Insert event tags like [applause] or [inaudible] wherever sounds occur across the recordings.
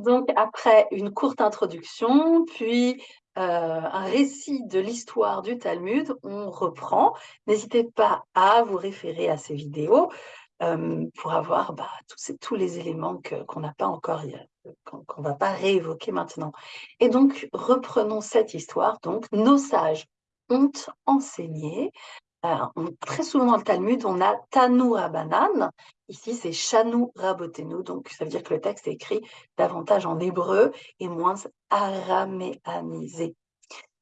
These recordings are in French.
Donc, après une courte introduction, puis euh, un récit de l'histoire du Talmud, on reprend. N'hésitez pas à vous référer à ces vidéos euh, pour avoir bah, tous, tous, les éléments qu'on n'a pas encore, qu'on ne va pas réévoquer maintenant. Et donc, reprenons cette histoire. Donc, nos sages ont enseigné très souvent dans le Talmud, on a Tanu Rabanan. Ici, c'est Shanu Rabotenu. Donc, ça veut dire que le texte est écrit davantage en hébreu et moins araméanisé,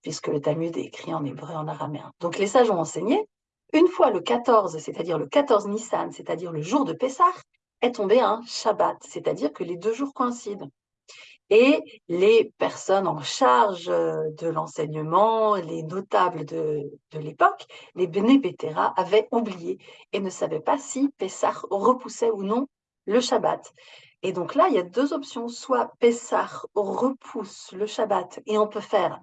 puisque le Talmud est écrit en hébreu et en araméen. Donc, les sages ont enseigné. Une fois le 14, c'est-à-dire le 14 Nissan, c'est-à-dire le jour de Pessah, est tombé un Shabbat, c'est-à-dire que les deux jours coïncident. Et les personnes en charge euh, de l'enseignement, les notables de, l'époque, les Bénébetéra, avaient oublié et ne savaient pas si Pessah repoussait ou non le Shabbat. Et donc là, il y a deux options. Soit Pessah repousse le Shabbat et on peut faire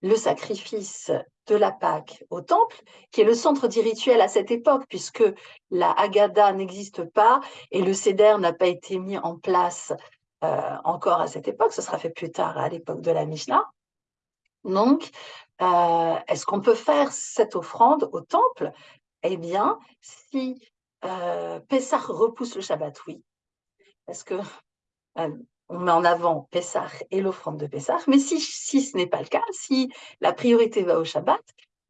le sacrifice de la Pâque au temple, qui est le centre du rituel à cette époque, puisque la Haggadah n'existe pas et le Seder n'a pas été mis en place euh, encore à cette époque, ce sera fait plus tard à l'époque de la Mishnah. Donc, euh, est-ce qu'on peut faire cette offrande au temple? Eh bien, si euh, Pessah repousse le Shabbat, oui. Parce que euh, on met en avant Pessah et l'offrande de Pessah, mais si, si ce n'est pas le cas, si la priorité va au Shabbat,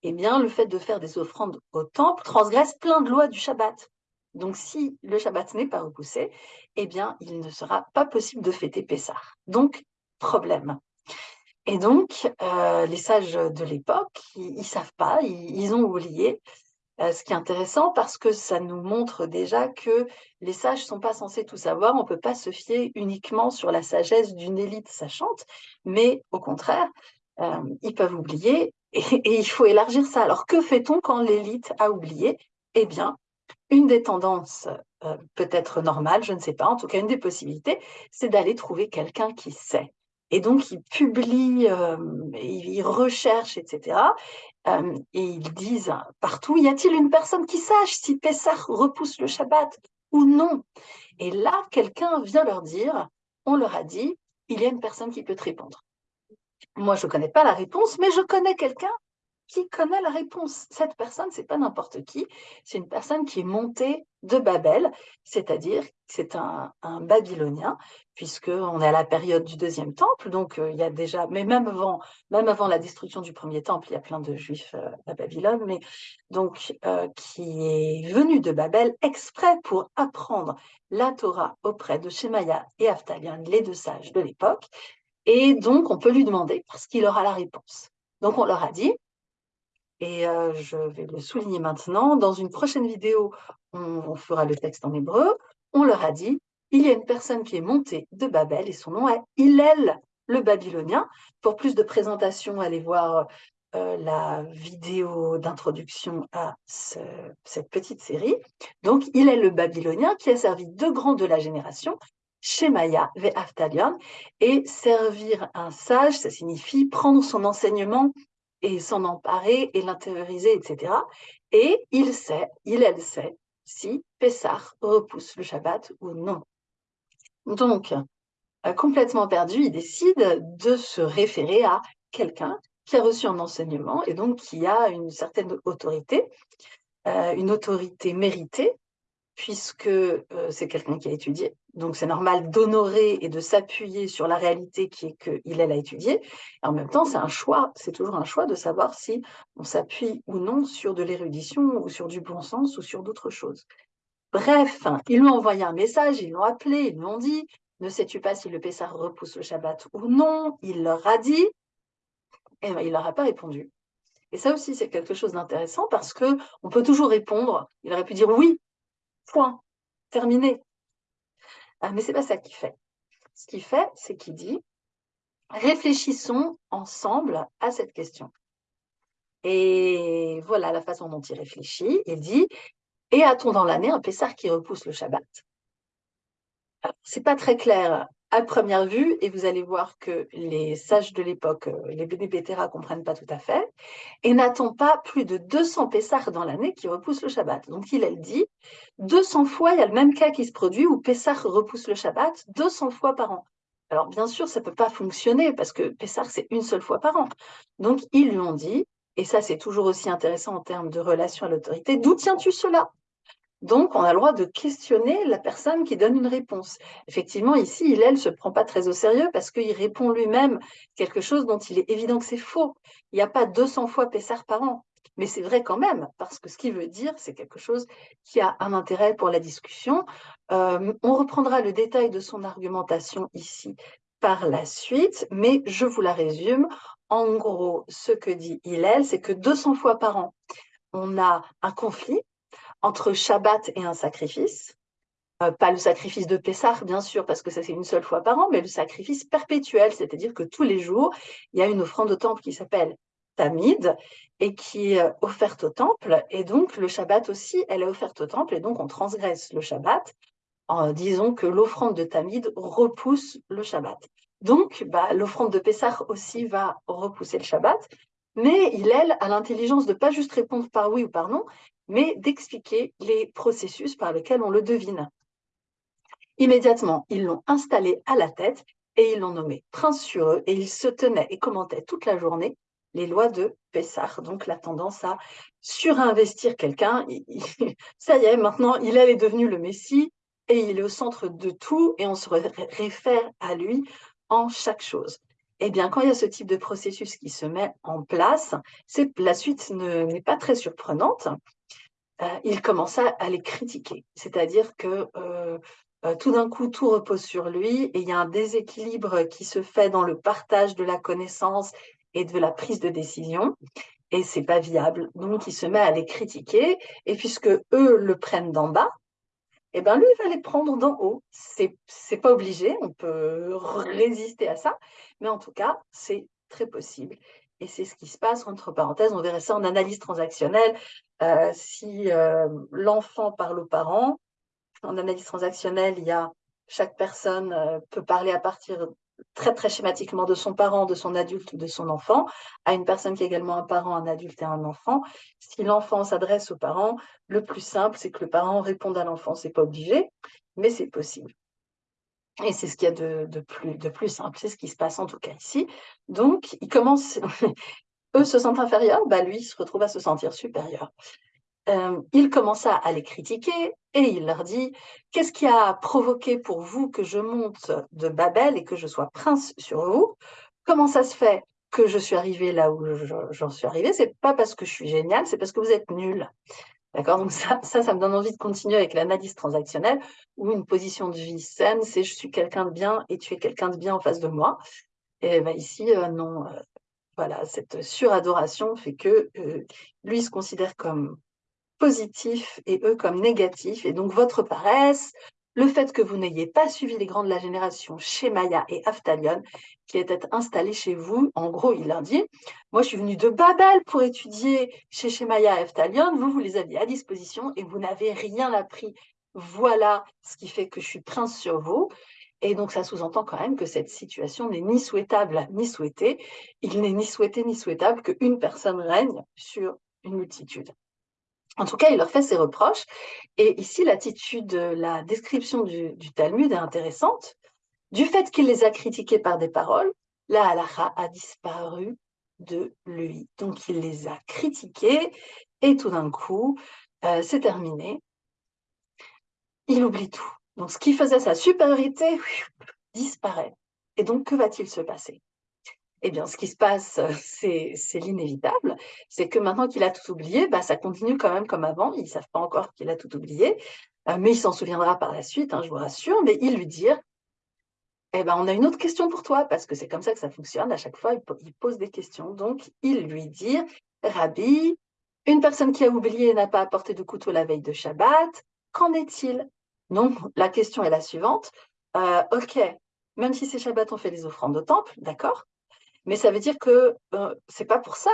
eh bien, le fait de faire des offrandes au temple transgresse plein de lois du Shabbat. Donc, si le Shabbat n'est pas repoussé, eh bien, il ne sera pas possible de fêter Pessah. Donc, problème. Et donc, euh, les sages de l'époque, ils ne savent pas, ils, ont oublié. Euh, ce qui est intéressant parce que ça nous montre déjà que les sages ne sont pas censés tout savoir. On ne peut pas se fier uniquement sur la sagesse d'une élite sachante, mais au contraire, euh, ils peuvent oublier et, et, il faut élargir ça. Alors, que fait-on quand l'élite a oublié? Eh bien, une des tendances euh, peut-être normales, je ne sais pas, en tout cas une des possibilités, c'est d'aller trouver quelqu'un qui sait. Et donc, ils publient, euh, ils recherchent, etc. Euh, et ils disent partout, y a-t-il une personne qui sache si Pessah repousse le Shabbat ou non? Et là, quelqu'un vient leur dire, on leur a dit, il y a une personne qui peut te répondre. Moi, je ne connais pas la réponse, mais je connais quelqu'un qui connaît la réponse. Cette personne, c'est pas n'importe qui, c'est une personne qui est montée de Babel, c'est-à-dire c'est un, Babylonien, puisqu'on est à la période du deuxième temple, donc euh, il y a déjà, mais même avant, même avant la destruction du premier temple, il y a plein de juifs euh, à Babylone, mais donc euh, qui est venu de Babel exprès pour apprendre la Torah auprès de Shemaya et Aftalion, les deux sages de l'époque, et donc on peut lui demander parce qu'il aura la réponse. Donc on leur a dit, et je vais le souligner maintenant. Dans une prochaine vidéo, on, fera le texte en hébreu. On leur a dit, il y a une personne qui est montée de Babel et son nom est Hillel le Babylonien. Pour plus de présentation, allez voir la vidéo d'introduction à cette petite série. Donc, il est le Babylonien qui a servi deux grands de la génération, Shemaya ve Aftalion, et servir un sage, ça signifie prendre son enseignement et s'en emparer et l'intérioriser, etc. Et il sait, il, elle sait, si Pessah repousse le Shabbat ou non. Donc, euh, complètement perdu, il décide de se référer à quelqu'un qui a reçu un enseignement et donc qui a une certaine autorité, euh, une autorité méritée, puisque euh, c'est quelqu'un qui a étudié. Donc, c'est normal d'honorer et de s'appuyer sur la réalité qui est qu'il a étudié. en même temps, c'est un choix, c'est toujours un choix de savoir si on s'appuie ou non sur de l'érudition ou sur du bon sens ou sur d'autres choses. Bref, ils lui ont envoyé un message, ils l'ont appelé, ils lui ont dit Ne sais-tu pas si le Pessah repousse le Shabbat ou non? Il leur a dit, et ben, il leur a pas répondu. Et ça aussi, c'est quelque chose d'intéressant parce que on peut toujours répondre. Il aurait pu dire oui, Point. Terminé. Ah, mais ce n'est pas ça qu'il fait. Ce qu'il fait, c'est qu'il dit réfléchissons ensemble à cette question. Et voilà la façon dont il réfléchit. Il dit Et a-t-on dans l'année un Pessar qui repousse le Shabbat? Ce n'est pas très clair à première vue, et vous allez voir que les sages de l'époque, euh, les Bénébetéra, ne comprennent pas tout à fait, et n'attend pas plus de 200 Pessars dans l'année qui repoussent le Shabbat. Donc il, elle dit, 200 fois, il y a le même cas qui se produit où Pessah repousse le Shabbat 200 fois par an. Alors, bien sûr, ça ne peut pas fonctionner parce que Pessar, c'est une seule fois par an. Donc, ils lui ont dit, et ça, c'est toujours aussi intéressant en termes de relation à l'autorité, d'où tiens-tu cela? Donc, on a le droit de questionner la personne qui donne une réponse. Effectivement, ici, il, elle, se prend pas très au sérieux parce qu'il répond lui-même quelque chose dont il est évident que c'est faux. Il n'y a pas 200 fois Pessar par an. Mais c'est vrai quand même, parce que ce qu'il veut dire, c'est quelque chose qui a un intérêt pour la discussion. Euh, on reprendra le détail de son argumentation ici par la suite, mais je vous la résume. En gros, ce que dit Hillel, c'est que 200 fois par an, on a un conflit entre Shabbat et un sacrifice. Euh, pas le sacrifice de Pessah, bien sûr, parce que ça c'est une seule fois par an, mais le sacrifice perpétuel, c'est-à-dire que tous les jours, il y a une offrande au temple qui s'appelle Tamid et qui est offerte au temple. Et donc, le Shabbat aussi, elle est offerte au temple, et donc on transgresse le Shabbat en disant que l'offrande de Tamid repousse le Shabbat. Donc, bah, l'offrande de Pessah aussi va repousser le Shabbat, mais il, elle, a l'intelligence de pas juste répondre par oui ou par non, mais d'expliquer les processus par lesquels on le devine. Immédiatement, ils l'ont installé à la tête et ils l'ont nommé prince sur eux et il se tenait et commentait toute la journée les lois de Pessah, donc la tendance à surinvestir quelqu'un. [laughs] Ça y est, maintenant, il est devenu le Messie et il est au centre de tout et on se réfère à lui en chaque chose. Eh bien, quand il y a ce type de processus qui se met en place, la suite n'est pas très surprenante. Euh, il commença à les critiquer, c'est-à-dire que euh, euh, tout d'un coup, tout repose sur lui et il y a un déséquilibre qui se fait dans le partage de la connaissance et de la prise de décision. Et c'est pas viable. Donc, il se met à les critiquer. Et puisque eux le prennent d'en bas, eh ben lui, il va les prendre d'en haut. C'est, c'est pas obligé, on peut résister à ça, mais en tout cas, c'est très possible. Et c'est ce qui se passe, entre parenthèses, on verrait ça en analyse transactionnelle. Euh, si euh, l'enfant parle aux parents, en analyse transactionnelle, il y a chaque personne euh, peut parler à partir très très schématiquement de son parent, de son adulte ou de son enfant, à une personne qui est également un parent, un adulte et un enfant. Si l'enfant s'adresse aux parents, le plus simple, c'est que le parent réponde à l'enfant. C'est pas obligé, mais c'est possible. Et c'est ce qu'il y a de, plus, simple, c'est ce qui se passe en tout cas ici. Donc, il commence, [laughs] eux se sentent inférieurs, bah lui se retrouve à se sentir supérieur. Euh, il commença à les critiquer et il leur dit Qu'est-ce qui a provoqué pour vous que je monte de Babel et que je sois prince sur vous? Comment ça se fait que je suis arrivé là où j'en suis arrivé C'est pas parce que je suis génial, c'est parce que vous êtes nul. D'accord? Donc, ça, ça, me donne envie de continuer avec l'analyse transactionnelle où une position de vie saine, c'est je suis quelqu'un de bien et tu es quelqu'un de bien en face de moi. Et ben ici, euh, non. Euh, voilà, cette suradoration fait que lui se considère comme positif et eux comme négatifs. Et donc, votre paresse, le fait que vous n'ayez pas suivi les grands de la génération Shemaya et Aftalion, qui étaient installés chez vous, en gros, il leur dit, moi je suis venu de Babel pour étudier chez Shemaya et Aftalion, vous, vous les aviez à disposition et vous n'avez rien appris. Voilà ce qui fait que je suis prince sur vous. Et donc, ça sous-entend quand même que cette situation n'est ni souhaitable ni souhaitée. Il n'est ni souhaité ni souhaitable qu'une personne règne sur une multitude. En tout cas, il leur fait ses reproches. Et ici, l'attitude, la description du, Talmud est intéressante. Du fait qu'il les a critiqués par des paroles, la halakha a disparu de lui. Donc, il les a critiqués et tout d'un coup, euh, c'est terminé. Il oublie tout. Donc, ce qui faisait sa supériorité disparaît. Et donc, que va-t-il se passer? Eh bien, ce qui se passe, euh, c'est l'inévitable. C'est que maintenant qu'il a tout oublié, bah, ça continue quand même comme avant. Ils ne savent pas encore qu'il a tout oublié, euh, mais il s'en souviendra par la suite, hein, je vous rassure. Mais il lui dit eh ben, on a une autre question pour toi, parce que c'est comme ça que ça fonctionne. À chaque fois, il, pose des questions. Donc, il lui dit, Rabbi, une personne qui a oublié n'a pas apporté de couteau la veille de Shabbat, qu'en est-il? Donc, la question est la suivante. Euh, ok, même si c'est Shabbat, on fait les offrandes au temple, d'accord mais ça veut dire que euh, c'est pas pour ça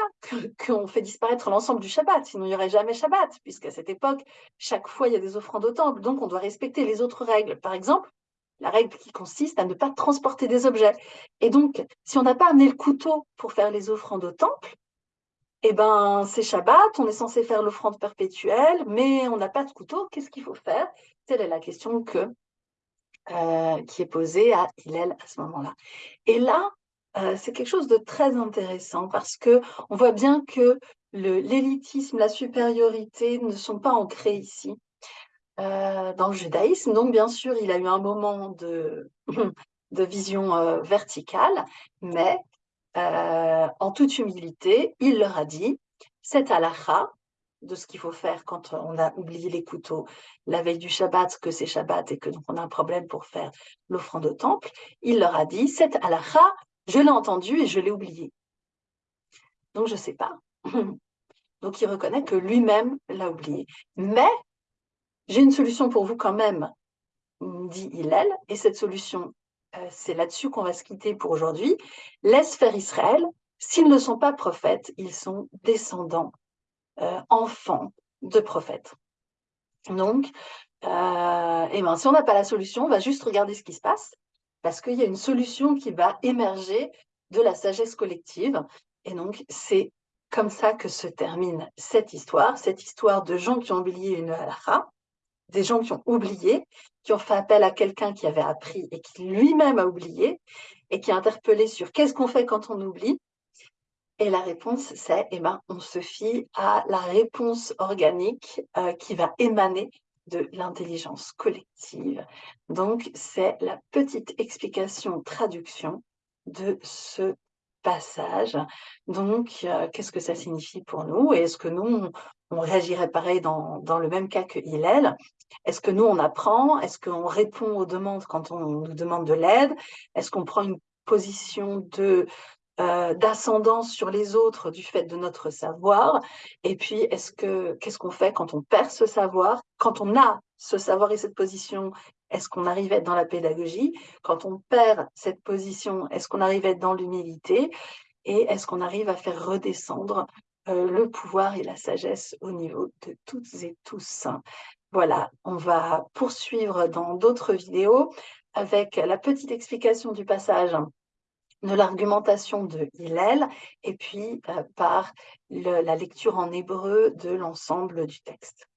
qu'on fait disparaître l'ensemble du Shabbat, sinon il n'y aurait jamais Shabbat, puisqu'à cette époque, chaque fois il y a des offrandes au temple, donc on doit respecter les autres règles. Par exemple, la règle qui consiste à ne pas transporter des objets. Et donc, si on n'a pas amené le couteau pour faire les offrandes au temple, eh ben, c'est Shabbat, on est censé faire l'offrande perpétuelle, mais on n'a pas de couteau, qu'est-ce qu'il faut faire? Telle est la question que euh, qui est posée à Hillel à ce moment-là. Et là, euh, c'est quelque chose de très intéressant parce que on voit bien que l'élitisme, la supériorité ne sont pas ancrés ici euh, dans le judaïsme. Donc, bien sûr, il a eu un moment de, [clears throat] vision verticale, mais en toute humilité, il leur a dit, cette halakha, de ce qu'il faut faire quand on a oublié les couteaux la veille du Shabbat, que c'est Shabbat et que donc on a un problème pour faire l'offrande au temple, il leur a dit cette halakha, je l'ai entendu et je l'ai oublié. Donc je ne sais pas. [laughs] Donc il reconnaît que lui-même l'a oublié. Mais j'ai une solution pour vous quand même, dit Hillel, et cette solution, euh, c'est là-dessus qu'on va se quitter pour aujourd'hui. Laisse faire Israël. S'ils ne sont pas prophètes, ils sont descendants euh, enfants de prophètes. Donc, euh, et ben, si on n'a pas la solution, on va juste regarder ce qui se passe, parce qu'il y a une solution qui va émerger de la sagesse collective. Et donc, c'est comme ça que se termine cette histoire, cette histoire de gens qui ont oublié une halakha, des gens qui ont oublié, qui ont fait appel à quelqu'un qui avait appris et qui lui-même a oublié, et qui a interpellé sur qu'est-ce qu'on fait quand on oublie, et la réponse, c'est, eh ben, on se fie à la réponse organique euh, qui va émaner de l'intelligence collective. Donc, c'est la petite explication, traduction de ce passage. Donc, euh, qu'est-ce que ça signifie pour nous? Et est-ce que nous, on, réagirait pareil dans, dans, le même cas que Hillel? Est-ce que nous, on apprend? Est-ce qu'on répond aux demandes quand on nous demande de l'aide? Est-ce qu'on prend une position de euh, d'ascendance sur les autres du fait de notre savoir. Et puis, est-ce que qu'est-ce qu'on fait quand on perd ce savoir Quand on a ce savoir et cette position, est-ce qu'on arrive à être dans la pédagogie? Quand on perd cette position, est-ce qu'on arrive à être dans l'humilité? Et est-ce qu'on arrive à faire redescendre euh, le pouvoir et la sagesse au niveau de toutes et tous? Voilà, on va poursuivre dans d'autres vidéos avec la petite explication du passage de l'argumentation de Hillel et puis euh, par la lecture en hébreu de l'ensemble du texte.